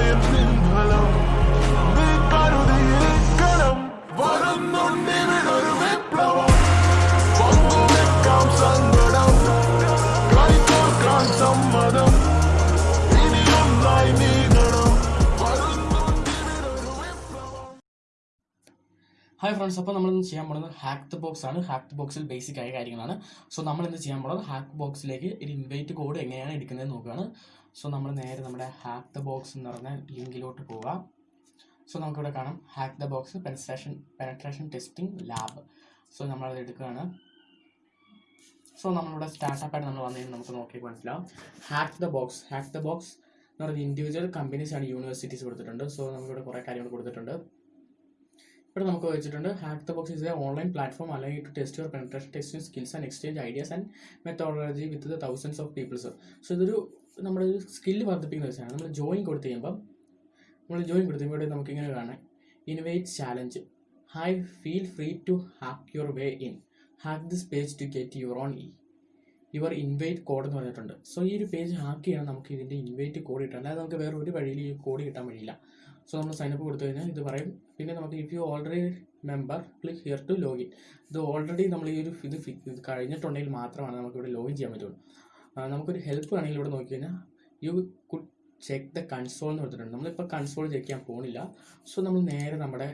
Italian hi friends അപ്പോൾ നമ്മൾ ഇന്ന് ചെയ്യാൻ പോകുന്നത് ഹാക്ക് ബോക്സ് ആണ്. ഹാക്ക് ബോക്സിൽ ബേസിക് ആയ കാര്യങ്ങളാണ്. സോ നമ്മൾ ഇന്ന് ചെയ്യാൻ പോകുന്നത് ഹാക്ക് ബോക്സിലേക്ക് ഒരു ഇൻവൈറ്റ് കോഡ് എങ്ങനെയാണ് എടുക്കുന്നത് നോക്കുകയാണ്. സോ നമ്മൾ നേരെ നമ്മുടെ ഹാക്ക് ദ ബോക്സ് എന്ന് പറഞ്ഞ ലിങ്കിലോട്ട് പോവുക സോ നമുക്കിവിടെ കാണാം. Hack the box penetration penetration testing lab so നമ്മളത് എടുക്കുകയാണ്. സോ നമ്മളിവിടെ സ്റ്റാർട്ടപ്പ് ആയിട്ട് നമ്മൾ വന്നതിന് നമുക്ക് നോക്കി മനസ്സിലാവും. Hack the box hack the box എന്ന് പറയുന്നത് ഇൻഡിവിജ്വൽ കമ്പനീസ് ആണ് യൂണിവേഴ്സിറ്റീസ് കൊടുത്തിട്ടുണ്ട്. സോ നമുക്കിവിടെ കുറേ കാര്യങ്ങൾ കൊടുത്തിട്ടുണ്ട്. ഇവിടെ നമുക്ക് വെച്ചിട്ടുണ്ട് hack the box is a online platform അല്ലെങ്കിൽ to test your penetration testing skills and exchange ideas and methodology with the thousands of peoples so ഇതൊരു നമ്മുടെ ഒരു സ്കില്ല് വർദ്ധിപ്പിക്കുന്ന വെച്ചാണ് നമ്മൾ ജോയിൻ കൊടുത്തു കഴിയുമ്പം നമ്മൾ ജോയിൻ കൊടുത്തു കഴിയുമ്പോൾ ഇവിടെ നമുക്ക് ഇങ്ങനെ കാണാം. Invite challenge hi feel free to hack your way in hack this page to get your own uh your invite code എന്ന് പറഞ്ഞിട്ടുണ്ട്. സോ ഈ ഒരു പേജ് ഹാക്ക് ചെയ്യണം നമുക്ക് ഇതിന്റെ ഇൻവൈറ്റ് കോഡ് കിട്ടാം അല്ലാതെ നമുക്ക് വേറെ ഒരു വഴിയിൽ ഈ കോഡ് കിട്ടാൻ വഴിയില്ല. സോ നമ്മൾ സൈനപ്പ് കൊടുത്തു കഴിഞ്ഞാൽ ഇത് പറയും. പിന്നെ നമുക്ക് if you already member click here to login ഇത് ഓൾറെഡി നമ്മൾ ഈ ഒരു ഇത് കഴിഞ്ഞിട്ടുണ്ടെങ്കിൽ മാത്രമാണ് നമുക്ക് ഇവിടെ ലോഗിൻ ചെയ്യാൻ പറ്റുള്ളൂ. നമുക്കൊരു ഹെൽപ്പ് വേണമെങ്കിൽ ഇവിടെ നോക്കി കഴിഞ്ഞാൽ you could check the console എന്ന് കൊടുത്തിട്ടുണ്ട്. നമ്മളിപ്പോൾ കൺസോൾ ചെക്ക് ചെയ്യാൻ പോകുന്നില്ല സോ നമ്മൾ നേരെ നമ്മുടെ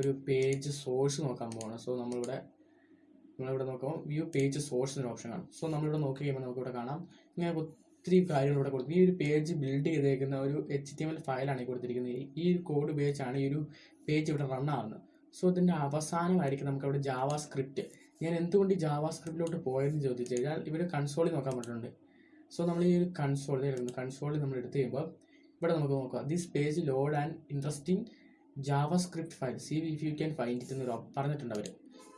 ഒരു പേജ് സോഴ്സ് നോക്കാൻ പോകണം സോ നമ്മളിവിടെ നമ്മളിവിടെ നോക്കുമ്പോൾ വ്യൂ പേജ് സോഴ്സ് എന്നൊരു ഓപ്ഷൻ കാണും. സോ നമ്മളിവിടെ നോക്കി കഴിയുമ്പോൾ നമുക്കിവിടെ കാണാം. ഇങ്ങനെ ഒത്തിരി കാര്യങ്ങൾ ഇവിടെ കൊടുത്തു ഈ ഒരു പേജ് ബിൽഡ് ചെയ്തേക്കുന്ന ഒരു എച്ച് ടി എം എൽ ഫയലാണ് കൊടുത്തിരിക്കുന്നത്. ഈ കോഡ് ഉപയോഗിച്ചാണ് ഈ ഒരു പേജ് ഇവിടെ റൺ ആവുന്നത്. സോ ഇതിന്റെ അവസാനമായിരിക്കും നമുക്ക് അവിടെ ജാവ സ്ക്രിപ്റ്റ് ഞാൻ എന്തുകൊണ്ട് ഈ ജാവ സ്ക്രിപ്റ്റിലോട്ട് പോയെന്ന് ചോദിച്ചു കഴിഞ്ഞാൽ ഇവിടെ കൺസോളിൽ നോക്കാൻ പറ്റുന്നുണ്ട് സോ നമ്മൾ ഈ ഒരു കൺസോൾ കൺസോളിൽ നമ്മൾ എടുത്തു കഴിയുമ്പോൾ ഇവിടെ നമുക്ക് നോക്കാം. This page load and interesting JavaScript file see if you can find it എന്നൊരു പറഞ്ഞിട്ടുണ്ട് അവർ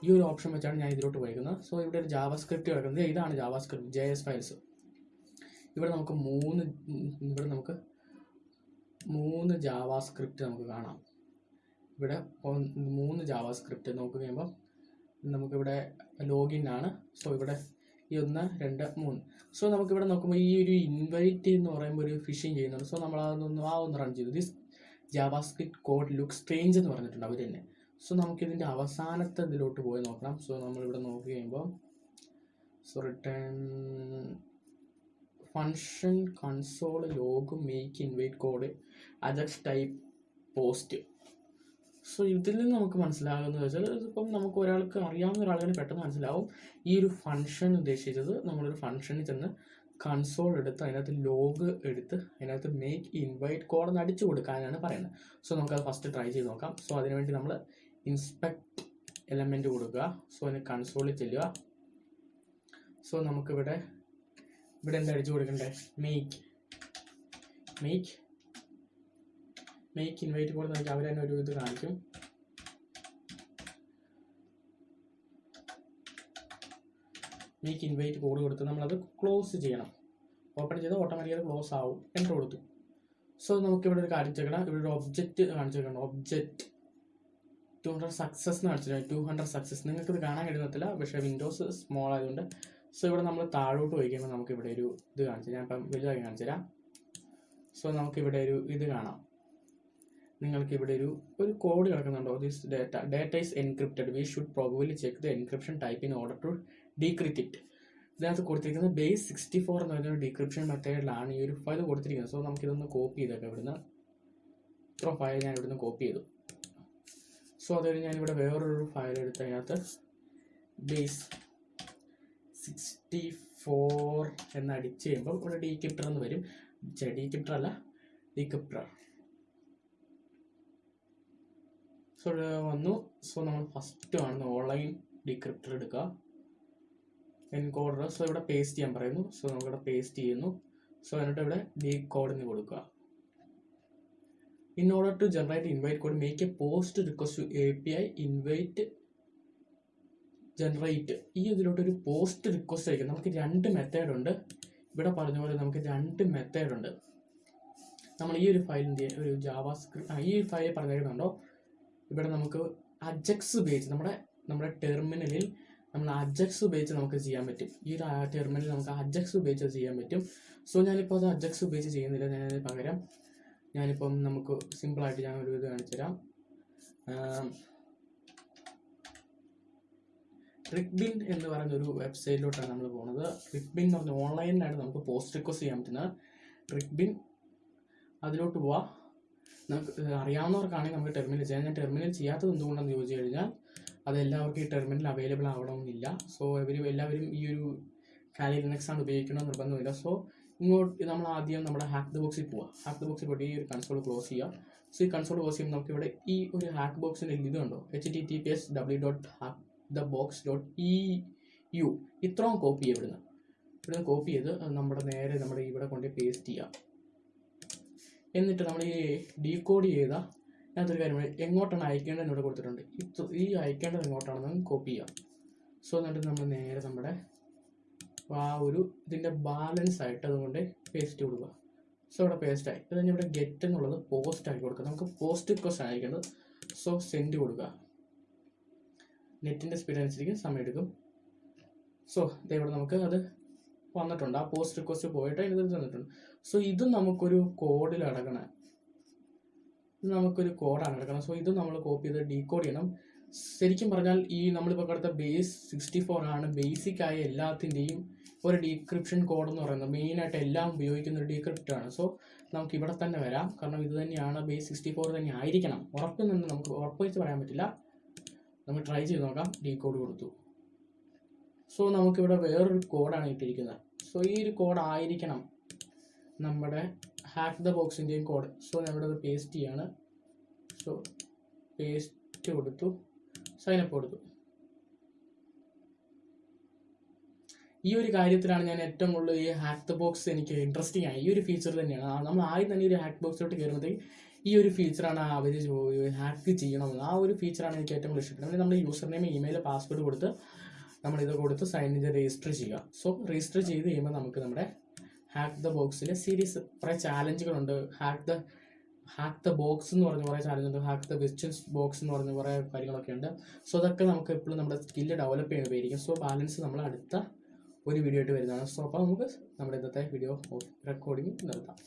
ഈ ഒരു ഓപ്ഷൻ വെച്ചാണ് ഞാൻ ഇതിലോട്ട് പോയിരിക്കുന്നത് സോ ഇവിടെ ഒരു ജാവ സ്ക്രിപ്റ്റ് കിടക്കുന്നത്. ഇതാണ് JavaScript J S files ഇവിടെ നമുക്ക് മൂന്ന് ഇവിടെ നമുക്ക് മൂന്ന് ജാവാസ്ക്രിപ്റ്റ് നമുക്ക് കാണാം. ഇവിടെ മൂന്ന് ജാവാസ്ക്രിപ്റ്റ് നോക്കി കഴിയുമ്പോൾ നമുക്കിവിടെ ലോഗിൻ ആണ്. സോ ഇവിടെ ഈ ഒന്ന് രണ്ട് മൂന്ന്. സോ നമുക്കിവിടെ നോക്കുമ്പോൾ ഈ ഒരു ഇൻവൈറ്റ് എന്ന് പറയുമ്പോൾ ഒരു ഫിഷിങ് ചെയ്യുന്നുണ്ട്. സോ നമ്മൾ അതൊന്ന് ആ ഒന്ന് റൺ ചെയ്തു. This JavaScript code look strange എന്ന് പറഞ്ഞിട്ടുണ്ട് അവർ തന്നെ. സോ നമുക്കിതിന്റെ അവസാനത്തെ ഇതിലോട്ട് പോയി നോക്കണം. സോ നമ്മളിവിടെ നോക്കി കഴിയുമ്പോൾ so return function console log make invite code ajax type post. So ഇതിൽ നിന്ന് നമുക്ക് മനസ്സിലാകുന്നത് വെച്ചാൽ ഇതിപ്പം നമുക്ക് ഒരാൾക്ക് അറിയാവുന്ന ഒരാളിന് പെട്ടെന്ന് മനസ്സിലാവും. ഈ ഒരു ഫങ്ഷൻ ഉദ്ദേശിച്ചത് നമ്മളൊരു ഫങ്ഷനിൽ ചെന്ന് കൺസോൾ എടുത്ത് അതിനകത്ത് ലോഗ് എടുത്ത് അതിനകത്ത് മേക്ക് ഇൻവൈറ്റ് കോഡ് എന്ന് അടിച്ചു കൊടുക്കാനാണ് പറയുന്നത്. സോ നമുക്കത് ഫസ്റ്റ് ട്രൈ ചെയ്ത് നോക്കാം. സോ അതിനുവേണ്ടി നമ്മൾ ഇൻസ്പെക്ട് എലമെന്റ് കൊടുക്കുക. സോ അതിന് കൺസോളിൽ ചെല്ലുക. സോ നമുക്കിവിടെ ഇവിടെ എന്താ അടിച്ചു കൊടുക്കണ്ടേ? Make make make invite code നോക്കി അവർ തന്നെ ഒരു ഇത് കാണിക്കും. മേക്ക് ഇൻവൈറ്റ് കോഡ് കൊടുത്ത് നമ്മളത് ക്ലോസ് ചെയ്യണം. ഓപ്പൺ ചെയ്ത് ഓട്ടോമാറ്റിക്കലി ക്ലോസ് ആവും. എന്റർ കൊടുത്തു. സോ നമുക്കിവിടെ ഒരു കാര്യം ചെയ്യണം ഇവിടെ ഒരു ഒബ്ജക്റ്റ് കാണിച്ചിരിക്കണം ഒബ്ജക്റ്റ് ടു ഹൺഡ്രഡ് സക്സസ് എന്ന് കാണിച്ചിട്ടുണ്ട് ടു ഹൺഡ്രഡ് സക്സസ് നിങ്ങൾക്ക് ഇത് കാണാൻ കഴിയുന്നില്ല പക്ഷേ വിൻഡോസ് സ്മോൾ ആയതുകൊണ്ട് സോ ഇവിടെ നമ്മൾ താഴോട്ട് പോയി കഴിയുമ്പോൾ നമുക്ക് ഇവിടെ ഒരു ഇത് കാണിച്ചു ഞാൻ ഇപ്പം വലുതായി കാണിച്ചു തരാം. സോ നമുക്കിവിടെ ഒരു ഇത് കാണാം. നിങ്ങൾക്ക് ഇവിടെ ഒരു ഒരു code കിടക്കുന്നുണ്ടോ? This data data is encrypted we should probably check the encryption type in order to decrypt it ഇതിനകത്ത് കൊടുത്തിരിക്കുന്നത് ബേസ് സിക്സ്റ്റി ഫോർ എന്ന് പറയുന്ന ഡീക്രിപ്ഷൻ മെത്തേഡിലാണ് ഈ ഒരു ഫയൽ കൊടുത്തിരിക്കുന്നത്. സോ നമുക്കിതൊന്ന് കോപ്പി ചെയ്തേക്കാം ഇവിടുന്ന്. ഇത്ര ഫയൽ ഞാൻ ഇവിടുന്ന് കോപ്പി ചെയ്തു. സോ അത് കഴിഞ്ഞ് ഞാനിവിടെ വേറൊരു ഫയൽ എടുത്ത് അതിനകത്ത് ബേസ് സിക്സ്റ്റി ഫോർ എന്ന് അടിച്ച് കഴിയുമ്പം ഇവിടെ ഡീക്രിപ്റ്റർ എന്ന് വരും. ഡീക്രിപ്റ്റർ അല്ല ഡീക്രിപ്റ്റർ സോ വന്നു. സോ നമ്മൾ ഫസ്റ്റ് ആണ് ഓൺലൈൻ ഡീക്രിപ്റ്റർ എടുക്കുക. എൻകോഡർ സോ ഇവിടെ പേസ്റ്റ് ചെയ്യാൻ പറയുന്നു. സോ നമുക്കിവിടെ പേസ്റ്റ് ചെയ്യുന്നു. സോ എന്നിട്ട് ഇവിടെ ഡീ കോഡിന് കൊടുക്കുക. In order to generate invite code make a post request to A P I invite generate ഈ ഇതിലോട്ട് ഒരു പോസ്റ്റ് റിക്വസ്റ്റ് അയക്കും നമുക്ക് രണ്ട് മെത്തേഡ് ഉണ്ട്. ഇവിടെ പറഞ്ഞ പോലെ നമുക്ക് രണ്ട് മെത്തേഡ് ഉണ്ട്. നമ്മൾ ഈ ഒരു ഫയലിന്റെ ഒരു ജാവാ സ്ക്രിപ്റ്റ് ഈ ഒരു ഫയൽ പറഞ്ഞിരിക്കുന്നുണ്ടോ? ഇവിടെ നമുക്ക് അജക്സ് ഉപയോഗിച്ച് നമ്മുടെ നമ്മുടെ ടെർമിനലിൽ നമ്മൾ അജക്സ് ഉപയോഗിച്ച് നമുക്ക് ചെയ്യാൻ പറ്റും. ഈ ഒരു ടെർമിനലിൽ നമുക്ക് അജക്സ് ഉപയോഗിച്ച് ചെയ്യാൻ പറ്റും. സോ ഞാനിപ്പോൾ അത് അജക്സ് ഉപയോഗിച്ച് ചെയ്യുന്നില്ല. ഞാൻ പകരം ഞാനിപ്പം നമുക്ക് സിമ്പിളായിട്ട് ഞാൻ ഒരു ഇത് കാണിച്ചു തരാം റിക്ബിൻ എന്ന് പറയുന്ന ഒരു വെബ്സൈറ്റിലോട്ടാണ് നമ്മൾ പോകുന്നത് റിക്ബിൻ എന്ന് പറഞ്ഞ ഓൺലൈനിലാണ് നമുക്ക് പോസ്റ്റ് റിക്വസ്റ്റ് ചെയ്യാൻ പറ്റുന്നത് റിക്ബിൻ അതിലോട്ട് പോവാ. നമുക്ക് അറിയാവുന്നവർക്കാണെങ്കിൽ നമുക്ക് ടെർമിനൽ ചെയ്യാം. ഞാൻ ടെർമിനൽ ചെയ്യാത്തത് എന്തുകൊണ്ടാണെന്ന് ചോദിച്ചു കഴിഞ്ഞാൽ അതെല്ലാവർക്കും ഈ ടെർമിനൽ അവൈലബിൾ ആവണമെന്നില്ല. സോ ഇവർ എല്ലാവരും ഈ ഒരു കാലി ലിനക്സ് ആണ് ഉപയോഗിക്കണം നിർബന്ധമില്ല. സോ ഇങ്ങോട്ട് നമ്മൾ ആദ്യം നമ്മുടെ ഹാക്ക് ദ ബോക്സിൽ പോവാം. ഹാക്ക് ദ ബോക്സിൽ പോയിട്ട് ഈ ഒരു കൺസോൾ ക്ലോസ് ചെയ്യാം. സോ ഈ കൺസോൾ ക്ലോസ് ചെയ്യുമ്പോൾ നമുക്ക് ഇവിടെ ഈ ഒരു ഹാക്ക് ബോക്സിന്റെ ഇത് കണ്ടോ? H T T P S W dot hack the box dot E U ഇത്രയും കോപ്പി ചെയ്യുക ഇവിടുന്ന് ഇവിടുന്ന് കോപ്പി ചെയ്ത് നമ്മുടെ നേരെ നമ്മുടെ ഇവിടെ കൊണ്ട് പേസ്റ്റ് ചെയ്യാം. എന്നിട്ട് നമ്മൾ ഈ ഡീകോഡ് ചെയ്ത അതിനകത്തൊരു കാര്യം എങ്ങോട്ടാണ് അയക്കേണ്ടത് ഇവിടെ കൊടുത്തിട്ടുണ്ട്. ഈ അയക്കേണ്ടത് എങ്ങോട്ടാണെന്ന് കോപ്പി ചെയ്യാം. സോ എന്നിട്ട് നമ്മൾ നേരെ നമ്മുടെ ആ ഒരു ഇതിന്റെ ബാലൻസ് ആയിട്ട് അതുകൊണ്ട് പേസ്റ്റ് കൊടുക്കുക. സോ ഇവിടെ പേസ്റ്റ് ആയി. ഇത് ഇവിടെ ഗെറ്റ് എന്നുള്ളത് പോസ്റ്റ് ആക്കി കൊടുക്കുക. നമുക്ക് പോസ്റ്റ് റിക്വസ്റ്റ് ആയിരിക്കുന്നത് സോ സെൻഡ് കൊടുക്കുക. നെറ്റിന്റെ സ്പീഡ് അനുസരിച്ച് സമയം എടുക്കും. സോ ഇവിടെ നമുക്ക് അത് വന്നിട്ടുണ്ട്. ആ പോസ്റ്റ് റിക്വസ്റ്റ് പോയിട്ട് അതിന് തന്നിട്ടുണ്ട്. സോ ഇത് നമുക്കൊരു കോഡിൽ അടക്കണം. ഇത് നമുക്കൊരു കോഡാണ് അടക്കണം. സോ ഇത് നമ്മൾ കോപ്പി ചെയ്ത് ഡീകോഡ് ചെയ്യണം. ശരിക്കും പറഞ്ഞാൽ ഈ നമ്മളിപ്പോൾ കടുത്ത ബേസ് സിക്സ്റ്റി ഫോർ ആണ്. ബേസിക് ആയ എല്ലാത്തിന്റെയും ഒരു ഡീക്രിപ്ഷൻ കോഡ് എന്ന് പറയുന്നത് മെയിനായിട്ട് എല്ലാം ഉപയോഗിക്കുന്ന ഒരു ഡീക്രിപ്റ്റ് ആണ്. സോ നമുക്ക് ഇവിടെ തന്നെ വരാം. കാരണം ഇത് തന്നെയാണ് ബേസ് സിക്സ്റ്റി ഫോർ തന്നെ ആയിരിക്കണം. ഉറപ്പിൽ നിന്ന് നമുക്ക് ഉറപ്പ് വെച്ച് പറയാൻ പറ്റില്ല. നമുക്ക് ട്രൈ ചെയ്ത് നോക്കാം. ഡീകോഡ് കൊടുത്തു. സോ നമുക്കിവിടെ വേറൊരു കോഡാണ് ഇട്ടിരിക്കുന്നത്. സോ ഈ ഒരു കോഡ് ആയിരിക്കണം നമ്മുടെ ഹാക്ക് ദ ബോക്സിന്റെയും കോഡ് സോ ഞാനിവിടെ അത് പേസ്റ്റ് ചെയ്യാണ്. സോ പേസ്റ്റ് കൊടുത്തു. സൈനപ്പ് കൊടുത്തു. ഈ ഒരു കാര്യത്തിലാണ് ഞാൻ ഏറ്റവും കൂടുതൽ ഈ ഹാക്ക് ദ ബോക്സ് എനിക്ക് ഇൻട്രസ്റ്റിംഗ് ആയി. ഈ ഒരു ഫീച്ചർ തന്നെയാണ്. നമ്മൾ ആദ്യം തന്നെ ഒരു ഹാക്ക് ബോക്സിലോട്ട് കയറുമ്പോഴത്തേക്ക് ഈ ഒരു ഫീച്ചറാണ് അവർ ഹാക്ക് ചെയ്യണമെന്ന്. ആ ഒരു ഫീച്ചറാണ് എനിക്ക് ഏറ്റവും ഇഷ്ടപ്പെടുന്നത് നമ്മൾ യൂസർ നെയിം ഇമെയിൽ പാസ്വേഡ് കൊടുത്ത് നമ്മളിത് കൊടുത്ത് സൈൻ ചെയ്ത് രജിസ്റ്റർ ചെയ്യുക. സോ രജിസ്റ്റർ ചെയ്ത് കഴിയുമ്പോൾ നമുക്ക് നമ്മുടെ ഹാക്ക് ദ ബോക്സിൽ സീരീസ് കുറേ ചാലഞ്ചുകളുണ്ട് hack the hack the box എന്ന് പറഞ്ഞ കുറേ ചാലഞ്ചുണ്ട് ഹാക്ക് ദ വെസ്റ്റൻസ് ബോക്സ് എന്ന് പറഞ്ഞ കുറേ കാര്യങ്ങളൊക്കെ ഉണ്ട്. സോ അതൊക്കെ നമുക്ക് എപ്പോഴും നമ്മുടെ സ്കില്ല് ഡെവലപ്പ് ചെയ്യുന്നതായിരിക്കും. സോ ബാലൻസ് നമ്മൾ അടുത്ത ഒരു വീഡിയോ ആയിട്ട് വരുന്നതാണ്. സോ അപ്പോൾ നമുക്ക് നമ്മുടെ ഇന്നത്തെ വീഡിയോ റെക്കോർഡിംഗ് നിർത്താം.